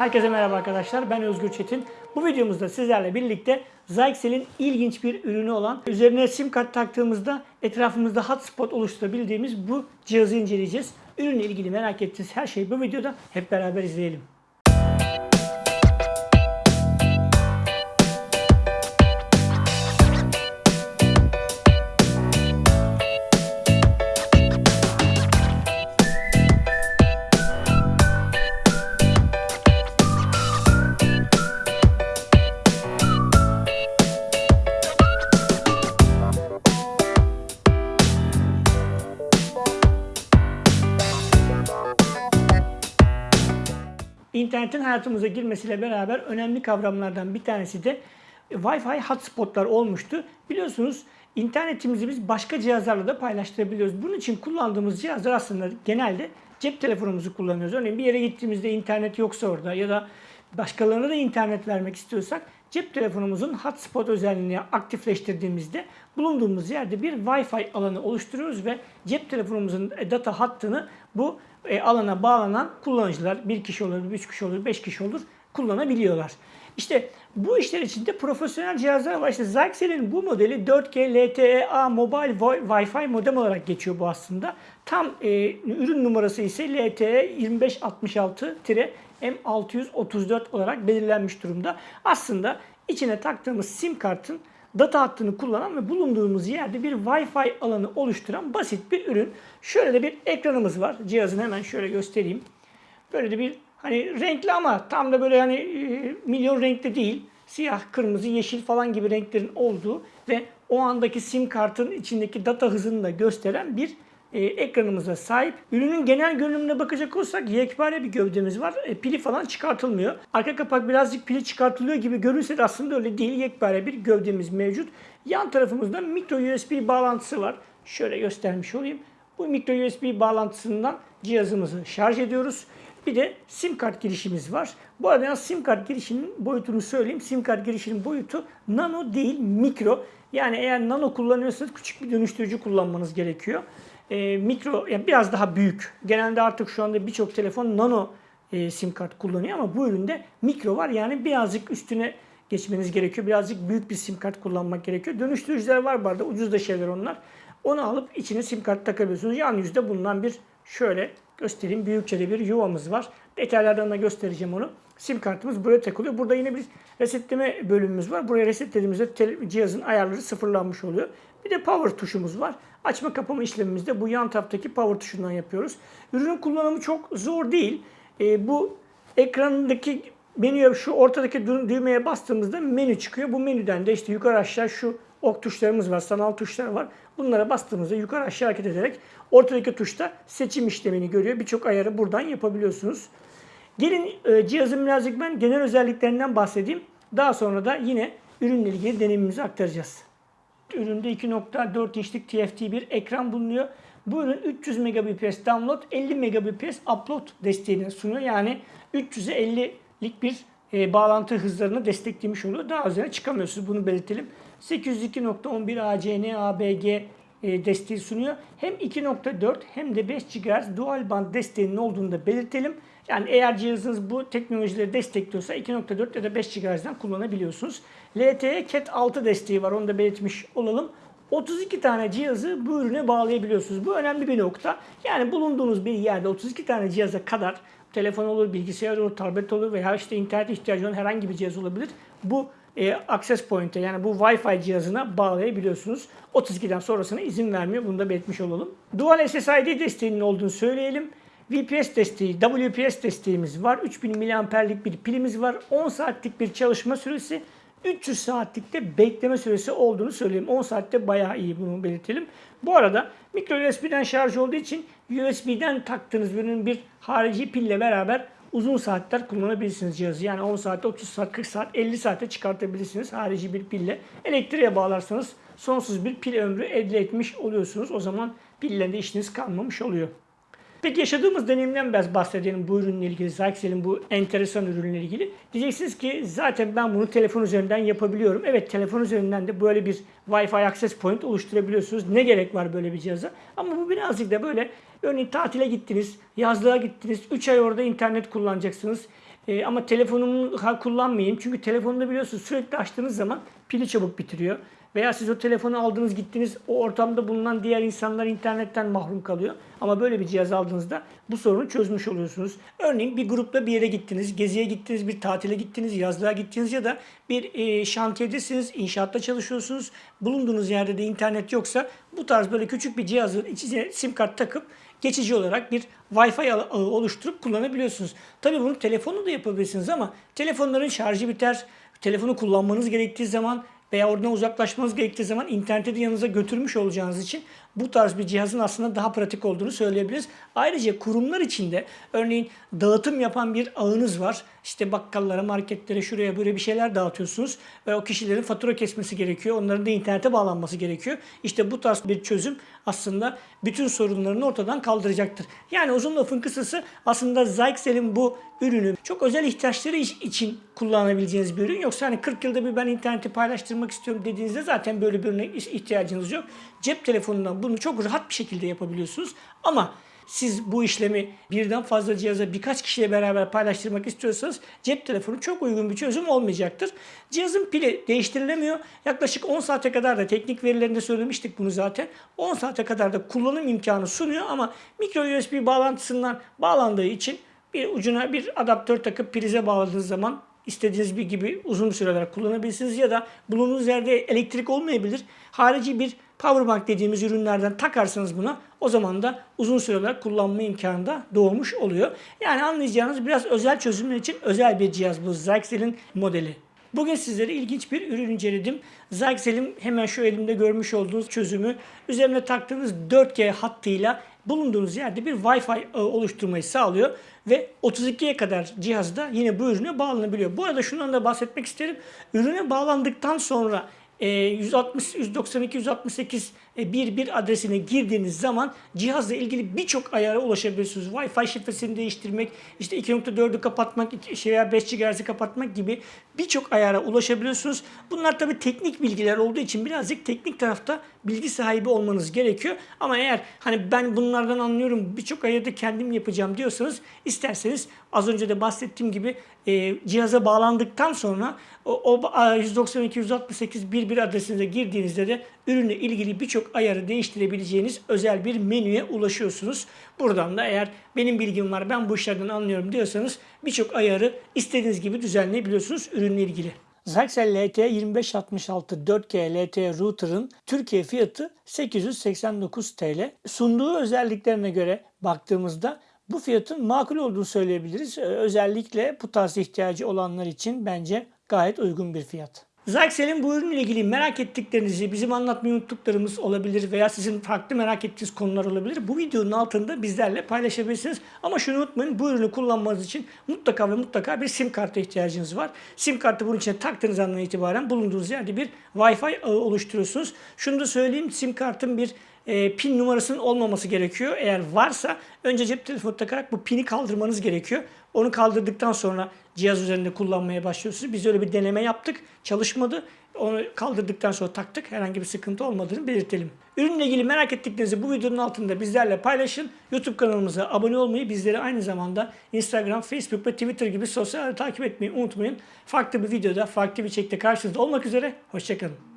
Herkese merhaba arkadaşlar. Ben Özgür Çetin. Bu videomuzda sizlerle birlikte Zyxel'in ilginç bir ürünü olan üzerine sim kart taktığımızda etrafımızda hotspot oluşturabildiğimiz bu cihazı inceleyeceğiz. Ürünle ilgili merak ettiğiniz her şeyi bu videoda hep beraber izleyelim. İnternetin hayatımıza girmesiyle beraber önemli kavramlardan bir tanesi de Wi-Fi hotspotlar olmuştu. Biliyorsunuz internetimizi biz başka cihazlarla da paylaştırabiliyoruz. Bunun için kullandığımız cihazlar aslında genelde cep telefonumuzu kullanıyoruz. Örneğin bir yere gittiğimizde internet yoksa orada ya da başkalarına da internet vermek istiyorsak cep telefonumuzun hotspot özelliğini aktifleştirdiğimizde bulunduğumuz yerde bir Wi-Fi alanı oluşturuyoruz ve cep telefonumuzun data hattını bu e, alana bağlanan kullanıcılar bir kişi olur, üç kişi olur, beş kişi olur kullanabiliyorlar. İşte bu işler için de profesyonel cihazlar var. İşte Zyxel'in bu modeli 4G LTE-A Mobile Wi-Fi modem olarak geçiyor bu aslında. Tam e, ürün numarası ise LTE 2566-M634 olarak belirlenmiş durumda. Aslında içine taktığımız sim kartın data hattını kullanan ve bulunduğumuz yerde bir Wi-Fi alanı oluşturan basit bir ürün. Şöyle de bir ekranımız var. Cihazın hemen şöyle göstereyim. Böyle de bir hani renkli ama tam da böyle hani e, milyon renkli değil. Siyah, kırmızı, yeşil falan gibi renklerin olduğu ve o andaki sim kartın içindeki data hızını da gösteren bir e, ekranımıza sahip. Ürünün genel görünümüne bakacak olursak yekpare bir gövdemiz var. E, pili falan çıkartılmıyor. Arka kapak birazcık pili çıkartılıyor gibi görünse de aslında öyle değil. Yekpare bir gövdemiz mevcut. Yan tarafımızda micro USB bağlantısı var. Şöyle göstermiş olayım. Bu micro USB bağlantısından cihazımızı şarj ediyoruz. Bir de sim kart girişimiz var. Bu arada sim kart girişinin boyutunu söyleyeyim. Sim kart girişinin boyutu nano değil mikro. Yani eğer nano kullanıyorsanız küçük bir dönüştürücü kullanmanız gerekiyor e, mikro yani biraz daha büyük. Genelde artık şu anda birçok telefon nano e, sim kart kullanıyor ama bu üründe mikro var. Yani birazcık üstüne geçmeniz gerekiyor. Birazcık büyük bir sim kart kullanmak gerekiyor. Dönüştürücüler var bu arada. Ucuz da şeyler onlar. Onu alıp içine sim kart takabiliyorsunuz. Yan yüzde bulunan bir şöyle göstereyim. Büyükçe de bir yuvamız var. Detaylardan da göstereceğim onu. Sim kartımız buraya takılıyor. Burada yine bir resetleme bölümümüz var. Buraya resetlediğimizde cihazın ayarları sıfırlanmış oluyor. Bir de power tuşumuz var. Açma kapama işlemimizde bu yan taraftaki power tuşundan yapıyoruz. Ürünün kullanımı çok zor değil. E, bu ekrandaki menüye şu ortadaki düğmeye bastığımızda menü çıkıyor. Bu menüden de işte yukarı aşağı şu ok tuşlarımız var, sanal tuşlar var. Bunlara bastığımızda yukarı aşağı hareket ederek ortadaki tuşta seçim işlemini görüyor. Birçok ayarı buradan yapabiliyorsunuz. Gelin e, cihazın birazcık ben genel özelliklerinden bahsedeyim. Daha sonra da yine ürünle ilgili deneyimimizi aktaracağız. Üründe 2.4 inçlik TFT bir ekran bulunuyor. Bu ürün 300 Mbps download, 50 Mbps upload desteğini sunuyor. Yani 300'e 50'lik bir e, bağlantı hızlarını desteklemiş oluyor. Daha üzerine çıkamıyorsunuz bunu belirtelim. 802.11 ACN ABG e, desteği sunuyor. Hem 2.4 hem de 5 GHz dual band desteğinin olduğunu da belirtelim. Yani eğer cihazınız bu teknolojileri destekliyorsa 2.4 ya da 5 GHz'den kullanabiliyorsunuz. LTE Cat 6 desteği var onu da belirtmiş olalım. 32 tane cihazı bu ürüne bağlayabiliyorsunuz. Bu önemli bir nokta. Yani bulunduğunuz bir yerde 32 tane cihaza kadar telefon olur, bilgisayar olur, tablet olur veya işte internet ihtiyacı olan herhangi bir cihaz olabilir. Bu e, access point'e yani bu Wi-Fi cihazına bağlayabiliyorsunuz. 32'den sonrasına izin vermiyor. Bunu da belirtmiş olalım. Dual SSID desteğinin olduğunu söyleyelim. VPS desteği, WPS desteğimiz var. 3000 mAh'lik bir pilimiz var. 10 saatlik bir çalışma süresi. 300 saatlik de bekleme süresi olduğunu söyleyeyim. 10 saatte bayağı iyi bunu belirtelim. Bu arada micro USB'den şarj olduğu için USB'den taktığınız ürünün bir harici pille beraber uzun saatler kullanabilirsiniz cihazı. Yani 10 saatte, 30 saat, 40 saat, 50 saate çıkartabilirsiniz harici bir pille. Elektriğe bağlarsanız sonsuz bir pil ömrü elde etmiş oluyorsunuz. O zaman pillerinde işiniz kalmamış oluyor. Peki yaşadığımız deneyimden biraz bahsedelim bu ürünle ilgili, Zyxel'in bu enteresan ürünle ilgili. Diyeceksiniz ki zaten ben bunu telefon üzerinden yapabiliyorum. Evet telefon üzerinden de böyle bir Wi-Fi access point oluşturabiliyorsunuz. Ne gerek var böyle bir cihaza? Ama bu birazcık da böyle örneğin tatile gittiniz, yazlığa gittiniz, 3 ay orada internet kullanacaksınız. E, ama telefonumu kullanmayayım. Çünkü telefonda biliyorsunuz sürekli açtığınız zaman pili çabuk bitiriyor. Veya siz o telefonu aldınız gittiniz o ortamda bulunan diğer insanlar internetten mahrum kalıyor. Ama böyle bir cihaz aldığınızda bu sorunu çözmüş oluyorsunuz. Örneğin bir grupla bir yere gittiniz, geziye gittiniz, bir tatile gittiniz, yazlığa gittiniz ya da bir e, şantiyedesiniz, inşaatta çalışıyorsunuz. Bulunduğunuz yerde de internet yoksa bu tarz böyle küçük bir cihazın içine sim kart takıp geçici olarak bir Wi-Fi ağı oluşturup kullanabiliyorsunuz. Tabii bunu telefonla da yapabilirsiniz ama telefonların şarjı biter. Telefonu kullanmanız gerektiği zaman veya oradan uzaklaşmanız gerektiği zaman interneti de yanınıza götürmüş olacağınız için bu tarz bir cihazın aslında daha pratik olduğunu söyleyebiliriz. Ayrıca kurumlar içinde örneğin dağıtım yapan bir ağınız var. İşte bakkallara, marketlere, şuraya böyle bir şeyler dağıtıyorsunuz. Ve o kişilerin fatura kesmesi gerekiyor. Onların da internete bağlanması gerekiyor. İşte bu tarz bir çözüm aslında bütün sorunlarını ortadan kaldıracaktır. Yani uzun lafın kısası aslında Zyxel'in bu ürünü çok özel ihtiyaçları için kullanabileceğiniz bir ürün. Yoksa hani 40 yılda bir ben interneti paylaştırmak istiyorum dediğinizde zaten böyle bir ürüne ihtiyacınız yok. Cep telefonundan bunu çok rahat bir şekilde yapabiliyorsunuz. Ama siz bu işlemi birden fazla cihaza birkaç kişiyle beraber paylaştırmak istiyorsanız cep telefonu çok uygun bir çözüm olmayacaktır. Cihazın pili değiştirilemiyor. Yaklaşık 10 saate kadar da teknik verilerinde söylemiştik bunu zaten. 10 saate kadar da kullanım imkanı sunuyor ama micro USB bağlantısından bağlandığı için bir ucuna bir adaptör takıp prize bağladığınız zaman istediğiniz bir gibi uzun süreler kullanabilirsiniz ya da bulunduğunuz yerde elektrik olmayabilir. Harici bir powerbank dediğimiz ürünlerden takarsanız buna o zaman da uzun süreler kullanma imkanı da doğmuş oluyor. Yani anlayacağınız biraz özel çözümler için özel bir cihaz bu Zyxel'in modeli. Bugün sizlere ilginç bir ürün inceledim. Zyxel'in hemen şu elimde görmüş olduğunuz çözümü üzerine taktığınız 4G hattıyla bulunduğunuz yerde bir Wi-Fi oluşturmayı sağlıyor ve 32'ye kadar cihazda yine bu ürüne bağlanabiliyor. Bu arada şundan da bahsetmek isterim. Ürüne bağlandıktan sonra 160, 192, 168 bir bir adresine girdiğiniz zaman cihazla ilgili birçok ayara ulaşabiliyorsunuz. Wi-Fi şifresini değiştirmek, işte 2.4'ü kapatmak, şey veya 5 GHz'i kapatmak gibi birçok ayara ulaşabiliyorsunuz. Bunlar tabi teknik bilgiler olduğu için birazcık teknik tarafta bilgi sahibi olmanız gerekiyor. Ama eğer hani ben bunlardan anlıyorum birçok ayarda kendim yapacağım diyorsanız isterseniz az önce de bahsettiğim gibi e, cihaza bağlandıktan sonra o, o 192 168 bir bir adresine girdiğinizde de ürünle ilgili birçok ayarı değiştirebileceğiniz özel bir menüye ulaşıyorsunuz. Buradan da eğer benim bilgim var ben bu işlerden anlıyorum diyorsanız birçok ayarı istediğiniz gibi düzenleyebiliyorsunuz ürünle ilgili. Zyxel LT 2566 4G LT router'ın Türkiye fiyatı 889 TL. Sunduğu özelliklerine göre baktığımızda bu fiyatın makul olduğunu söyleyebiliriz. Özellikle bu tarz ihtiyacı olanlar için bence gayet uygun bir fiyat. Zyxel'in bu ürünle ilgili merak ettiklerinizi, bizim anlatmayı unuttuklarımız olabilir veya sizin farklı merak ettiğiniz konular olabilir. Bu videonun altında bizlerle paylaşabilirsiniz. Ama şunu unutmayın bu ürünü kullanmanız için mutlaka ve mutlaka bir sim kartı ihtiyacınız var. Sim kartı bunun içine taktığınız andan itibaren bulunduğunuz yerde bir Wi-Fi ağı oluşturuyorsunuz. Şunu da söyleyeyim sim kartın bir e, pin numarasının olmaması gerekiyor. Eğer varsa önce cep telefonu takarak bu pini kaldırmanız gerekiyor. Onu kaldırdıktan sonra cihaz üzerinde kullanmaya başlıyorsunuz. Biz öyle bir deneme yaptık. Çalışmadı. Onu kaldırdıktan sonra taktık. Herhangi bir sıkıntı olmadığını belirtelim. Ürünle ilgili merak ettiklerinizi bu videonun altında bizlerle paylaşın. YouTube kanalımıza abone olmayı, bizleri aynı zamanda Instagram, Facebook ve Twitter gibi sosyal takip etmeyi unutmayın. Farklı bir videoda, farklı bir çekte karşınızda olmak üzere. Hoşçakalın.